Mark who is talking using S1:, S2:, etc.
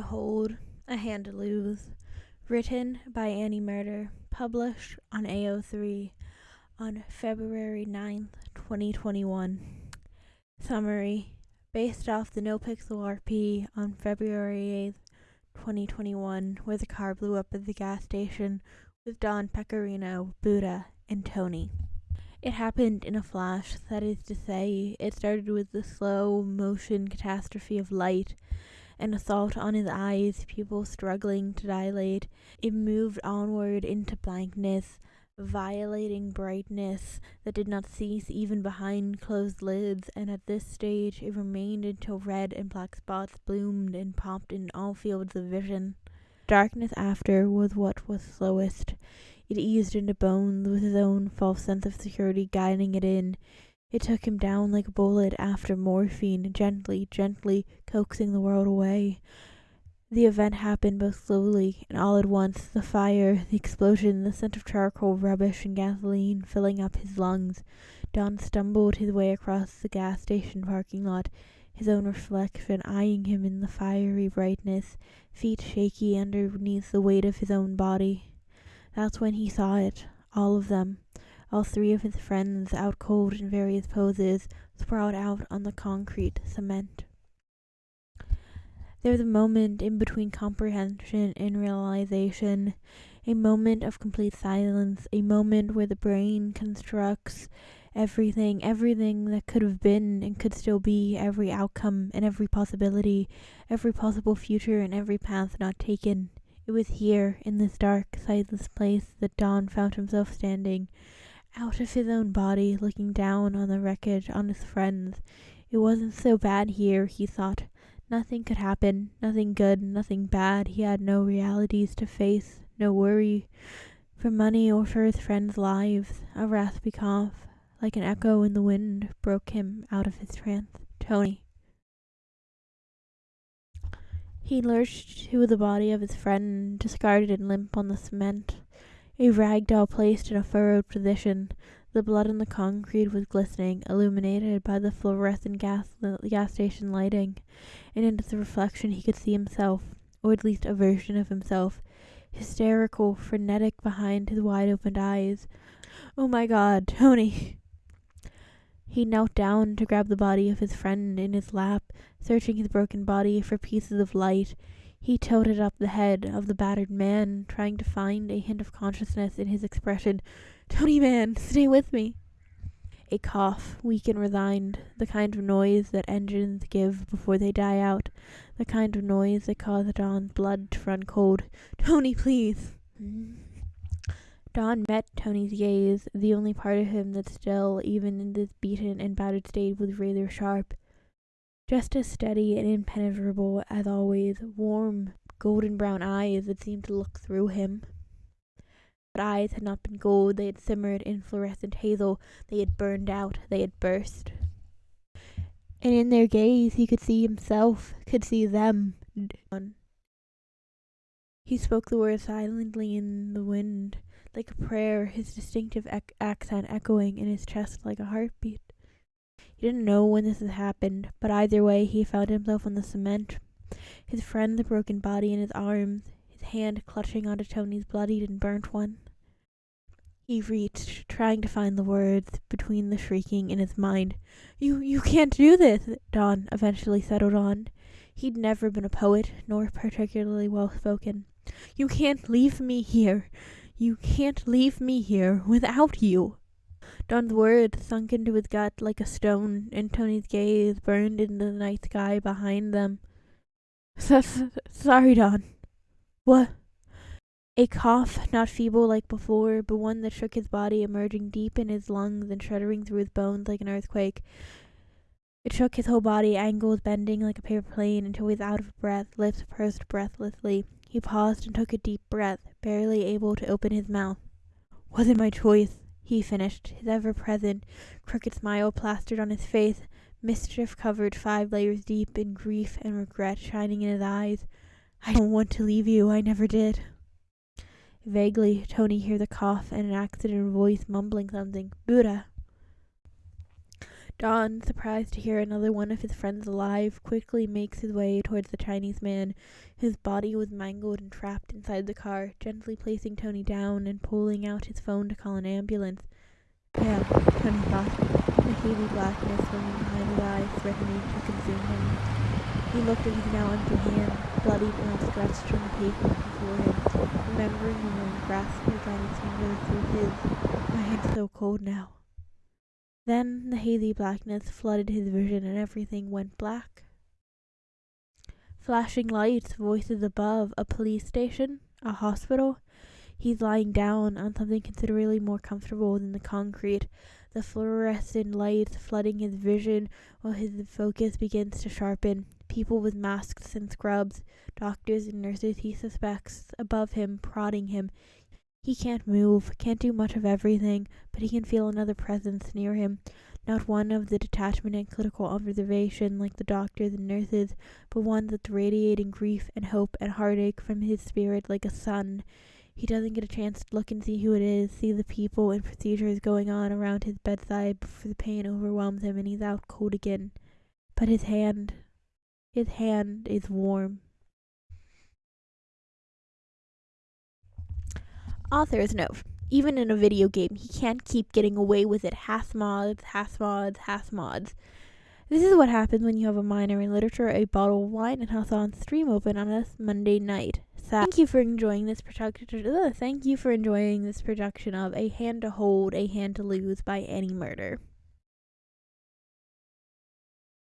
S1: to hold, a hand to lose. Written by Annie Murder, published on AO3 on February 9th, 2021. Summary Based off the NoPixel RP on February 8th, 2021, where the car blew up at the gas station with Don Pecorino, Buddha, and Tony. It happened in a flash, that is to say, it started with the slow motion catastrophe of light an assault on his eyes, pupils struggling to dilate. It moved onward into blankness, violating brightness that did not cease even behind closed lids, and at this stage it remained until red and black spots bloomed and popped in all fields of vision. Darkness after was what was slowest. It eased into bones with his own false sense of security guiding it in. It took him down like a bullet after morphine, gently, gently coaxing the world away. The event happened both slowly and all at once the fire, the explosion, the scent of charcoal, rubbish, and gasoline filling up his lungs. Don stumbled his way across the gas station parking lot, his own reflection eyeing him in the fiery brightness, feet shaky underneath the weight of his own body. That's when he saw it, all of them all three of his friends, out cold in various poses, sprawled out on the concrete cement. There was a moment in between comprehension and realization, a moment of complete silence, a moment where the brain constructs everything, everything that could have been and could still be, every outcome and every possibility, every possible future and every path not taken. It was here, in this dark, sightless place, that Don found himself standing, out of his own body, looking down on the wreckage on his friends. It wasn't so bad here, he thought. Nothing could happen, nothing good, nothing bad. He had no realities to face, no worry for money or for his friends' lives. A raspy cough, like an echo in the wind, broke him out of his trance. Tony. He lurched to the body of his friend, discarded and limp on the cement. A rag doll placed in a furrowed position. The blood on the concrete was glistening, illuminated by the fluorescent gas, gas station lighting, and in its reflection he could see himself, or at least a version of himself, hysterical, frenetic behind his wide opened eyes. Oh my god, Tony! He knelt down to grab the body of his friend in his lap, searching his broken body for pieces of light. He tilted up the head of the battered man, trying to find a hint of consciousness in his expression. Tony man, stay with me. A cough, weak and resigned, the kind of noise that engines give before they die out, the kind of noise that caused Don's blood to run cold. Tony, please. Don met Tony's gaze, the only part of him that still, even in this beaten and battered state, was rather sharp just as steady and impenetrable as always, warm, golden brown eyes that seemed to look through him. But eyes had not been gold, they had simmered in fluorescent hazel, they had burned out, they had burst. And in their gaze he could see himself, could see them. He spoke the words silently in the wind, like a prayer, his distinctive ec- accent echoing in his chest like a heartbeat. He didn't know when this had happened, but either way he found himself on the cement, his friend's broken body in his arms, his hand clutching onto Tony's bloodied and burnt one. He reached, trying to find the words between the shrieking in his mind. You you can't do this, Don eventually settled on. He'd never been a poet, nor particularly well spoken. You can't leave me here. You can't leave me here without you. Don's words sunk into his gut like a stone, and Tony's gaze burned into the night sky behind them. Sorry, Don. What? A cough, not feeble like before, but one that shook his body, emerging deep in his lungs and shuddering through his bones like an earthquake. It shook his whole body, angles bending like a paper plane until he was out of breath, lips pursed breathlessly. He paused and took a deep breath, barely able to open his mouth. Wasn't my choice he finished, his ever present, crooked smile plastered on his face, mischief covered five layers deep in grief and regret shining in his eyes. I don't want to leave you, I never did. Vaguely, Tony heard the cough and an accident voice mumbling something. Buddha. Don, surprised to hear another one of his friends alive, quickly makes his way towards the Chinese man, whose body was mangled and trapped inside the car, gently placing Tony down and pulling out his phone to call an ambulance. Yeah, Tony thought, the heavy blackness swimming behind his eyes, threatening to consume him. He looked at his now empty hand, bloody and outstretched on the pavement before him, remembering the warm grasp of Johnny's fingers through his. My hand's so cold now. Then the hazy blackness flooded his vision and everything went black. Flashing lights, voices above, a police station, a hospital. He's lying down on something considerably more comfortable than the concrete, the fluorescent lights flooding his vision while his focus begins to sharpen. People with masks and scrubs, doctors and nurses he suspects, above him, prodding him. He can't move, can't do much of everything, but he can feel another presence near him. Not one of the detachment and clinical observation like the doctors and nurses, but one that's radiating grief and hope and heartache from his spirit like a sun. He doesn't get a chance to look and see who it is, see the people and procedures going on around his bedside before the pain overwhelms him and he's out cold again. But his hand, his hand is warm. Author's note. Even in a video game, he can't keep getting away with it. Has mods, has mods, has mods. This is what happens when you have a minor in literature, a bottle of wine, and on stream open on a Monday night. thank you for enjoying this production. Thank you for enjoying this production of A Hand to Hold, A Hand to Lose by Annie Murder.